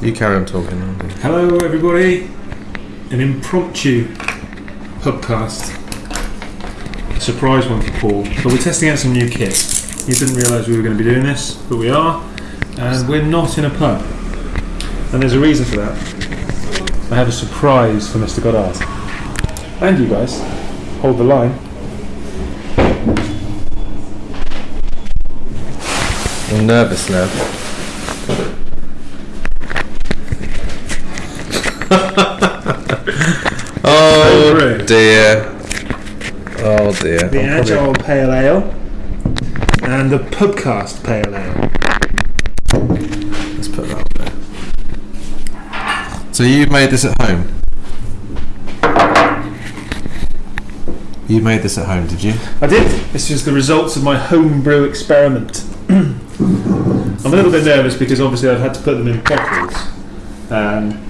You carry on talking. Hello, everybody. An impromptu podcast. A surprise one for Paul. But we're testing out some new kit. You didn't realise we were going to be doing this, but we are. And we're not in a pub. And there's a reason for that. I have a surprise for Mr. Goddard. And you guys. Hold the line. I'm nervous now. oh Over it. Dear. Oh dear. The I'm probably- Agile Pale Ale. And the Pubcast Pale Ale. Let's put that up there. So you made this at home? You made this at home, did you? I did. This is the results of my homebrew experiment. I'm a little bit nervous because obviously I've had to put them in bottles. Um,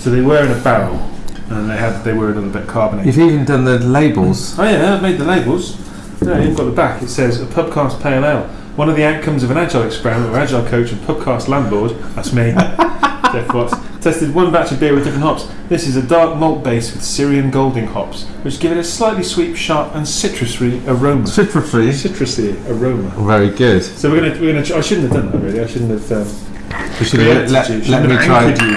so they were in a barrel and they had they were a little bit carbonated. You've even done the labels. Oh yeah, I've made the labels. No, you've got the back. It says a pubcast pale ale. One of the outcomes of an agile experiment where agile coach and pubcast landlord, that's me, Jeff Watts, tested one batch of beer with different hops. This is a dark malt base with Styrian Golding hops, which give it a slightly sweet, sharp, and citrusy aroma. Citrusy. Citrusy aroma. Very good. So we're gonna we're gonna. I shouldn't have done that really. I shouldn't have. Um, We should let, preempted let, you. let me have try. anchored you.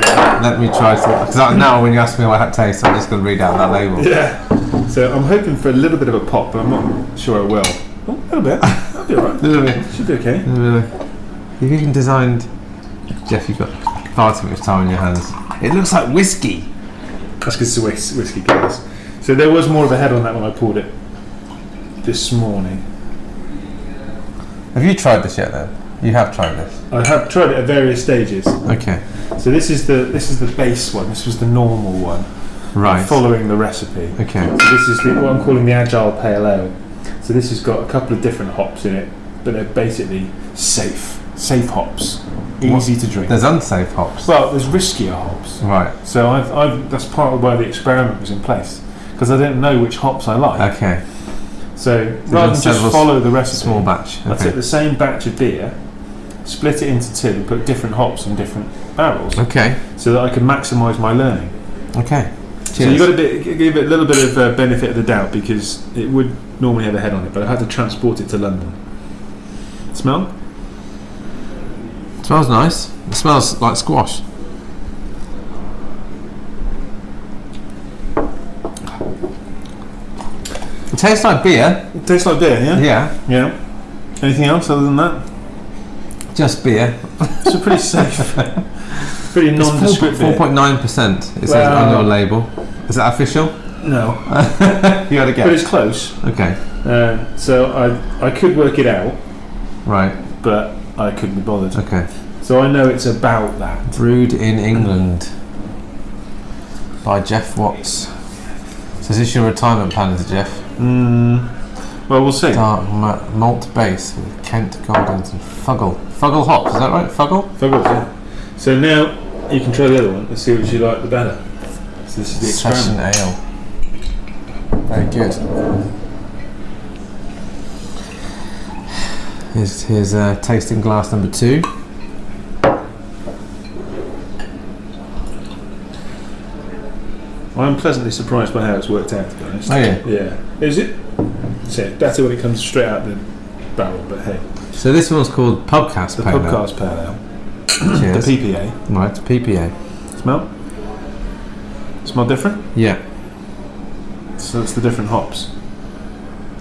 Let me try to. Because now when you ask me what that tastes, I'm just going to read out that label. Yeah. So I'm hoping for a little bit of a pop, but I'm not sure I will. Oh, a little bit. That'll be alright. Little bit. Should be okay. Really? You've even designed. Jeff, you've got far too much time in your hands. It looks like whiskey. That's because it's a whis- whiskey glass. So there was more of a head on that when I poured it this morning. Have you tried this yet? Then you have tried this. I have tried it at various stages. Okay. So this is the this is the base one. This was the normal one, Right. following the recipe. Okay. So this is the, what I'm calling the Agile Pale Ale. So this has got a couple of different hops in it, but they're basically safe, safe hops, easy to drink. There's unsafe hops. well, there's riskier hops. Right. So I've, I've that's part of why the experiment was in place because I didn't know which hops I like. Okay. So rather than just follow the recipe, Small batch. I took the same batch of beer, split it into two, and put different hops in different barrels, Okay. so that I could maximise my learning. Okay. So you got to bit, give it a little bit of uh, benefit of the doubt because it would normally have a head on it, but I had to transport it to London. Smell? smells nice. It smells like squash. It tastes like beer. It tastes like beer, yeah. Yeah. Yeah. Anything else other than that? Just beer. It's a pretty safe, pretty nondescript four point nine percent. It says Well- on your label. Is that official? No, You got to but it's close. Okay. Uh, so I I could work it out, Right. but I couldn't be bothered. Okay. So I know it's about that. Brewed in England by Jeff Watts. So is this your retirement plan, is it, Jeff? Mm, well, we'll see. Dark ma- malt base with Kent Goldings and Fuggle. Fuggle hops, is that right? Fuggle? Fabulous, yeah. So now you can try the other one. Let's see which you like the better. So this is the Session experiment. ale. Very good. Here's, here's uh, tasting glass number two. I'm pleasantly surprised by how it's worked out. To be honest. Oh, yeah. Yeah. Is it? So it's better when it comes straight out the barrel, but hey, So this one's called Pubcast the Pale Ale. podcast pale ale, Cheers. the PPA. right, PPA. Smell? Smell different? Yeah. So it's the different hops.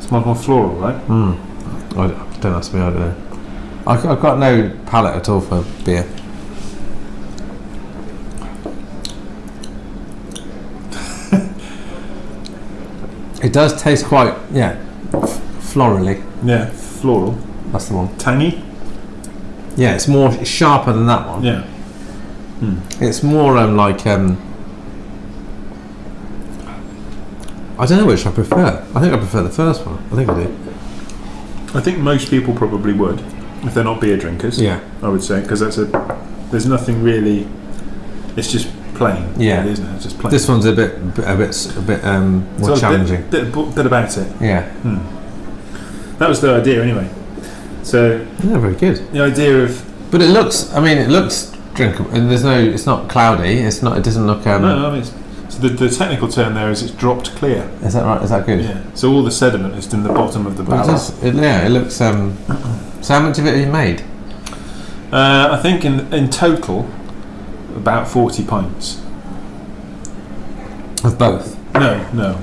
Smells more floral, right? Mm. I d- don't ask me, I don't know. I, have got no palate at all for beer. it does taste quite, yeah, f- florally. Yeah, floral. That's the one. Tangy? Yeah, it's more it's sharper than that one. Yeah. It's more um, like um, I don't know which I prefer. I think I prefer the first one. I think I do. I think most people probably would, if they're not beer drinkers. Yeah. I would say, because that's a. There's nothing really. It's just plain. Yeah. really, isn't it? It's just plain. This one's a bit, a bit, a bit um, more So a challenging. Bit, bit, bit about it. Yeah. That was the idea, anyway. So Yeah, very good. the idea of But it looks. I mean, it looks drinkable. And there's no. It's not cloudy. It's not. It doesn't look. Um, No, I mean, it's, so the, the technical term there is it's dropped clear. Is that right? Is that good? Yeah. So all the sediment is in the bottom of the Well, it it, yeah, it looks. Um, so how much of it have you made? Uh, I think in in total, about forty pints. Of both. No, no,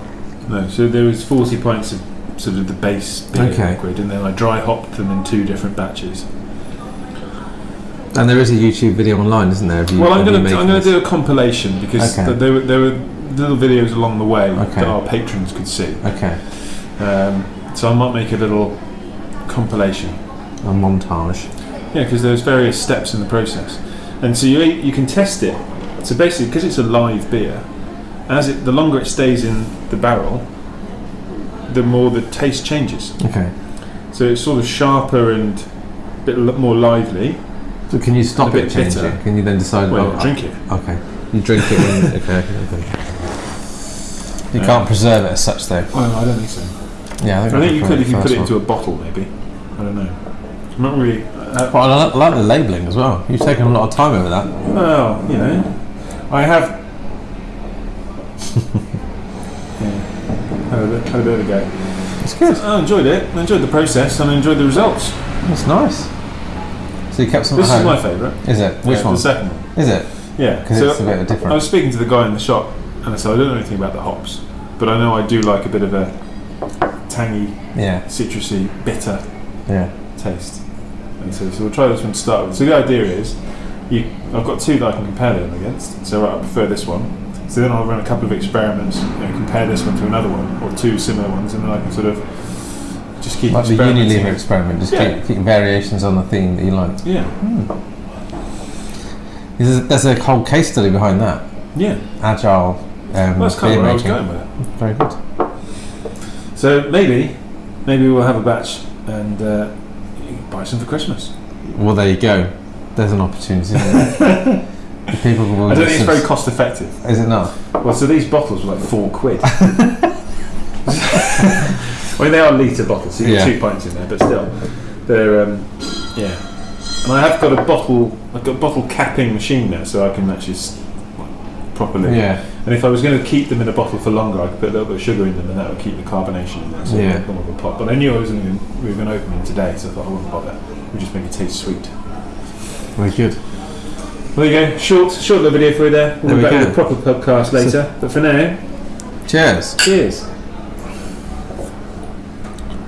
no. So there was forty pints of sort of the base beer Okay. liquid, and then I dry hopped them in two different batches. And there is a YouTube video online, isn't there? You, Well, I'm going to I'm going to do a compilation because Okay. th- there were there were little videos along the way Okay. that our patrons could see. Okay. Um, so I might make a little compilation. A montage. Yeah, because there's various steps in the process, and so you you can test it. So basically, because it's a live beer, as it the longer it stays in the barrel, the more the taste changes. Okay. So it's sort of sharper and a bit more lively. So can you stop it changing? bitter. Can you then decide? Well, oh, drink it. Okay. You drink it when. okay. You can't preserve it as such, though. Well, I don't think so. Yeah, I think you could if you put it into a bottle, maybe. I don't know. I'm not really. Uh, Well, I like, I like the labelling as well. You've taken a lot of time over that. well, you know, I have. had a, bit, had a bit of a go. It's good. I enjoyed it. I enjoyed the process and I enjoyed the results. It's nice. So you kept some This is my favourite. Is it? Which Yeah, one? The second one. Is it? Yeah. Because So it's a bit different. I was speaking to the guy in the shop and I said, I don't know anything about the hops, but I know I do like a bit of a tangy, Yeah. citrusy, bitter Yeah. taste. And so, so we'll try this one to start with. So the idea is, you, I've got two that I can compare them against. So I prefer this one. So then I'll run a couple of experiments, you know, compare this one to another one or two similar ones, and then I can sort of just keep Like the. Unilever experiment, just Yeah. keep, keep variations on the theme that you like. Yeah, There's a, there's a whole case study behind that. yeah. Agile um, Well, that's kind of where I was going with it. Very good. So maybe, maybe we'll have a batch and uh, buy some for Christmas. Well, there you go. There's an opportunity. Isn't there? The People will I don't think it's very cost effective. Is it not? Well, so these bottles were like four quid. I mean, they are litre bottles, so you get Yeah. two pints in there, but still, they're um, yeah. And I have got a bottle, I've got a bottle capping machine now, so I can actually properly. Yeah. And if I was going to keep them in a bottle for longer, I could put a little bit of sugar in them, and that would keep the carbonation in there. So Yeah. more of a pop. But I knew I was going to, we were going to open them today, so I thought I wouldn't bother. We just make it taste sweet. Very good. Well, there you go. Short, short little video for you there. We'll There be we back with go. a proper podcast later. but for now, Cheers. cheers.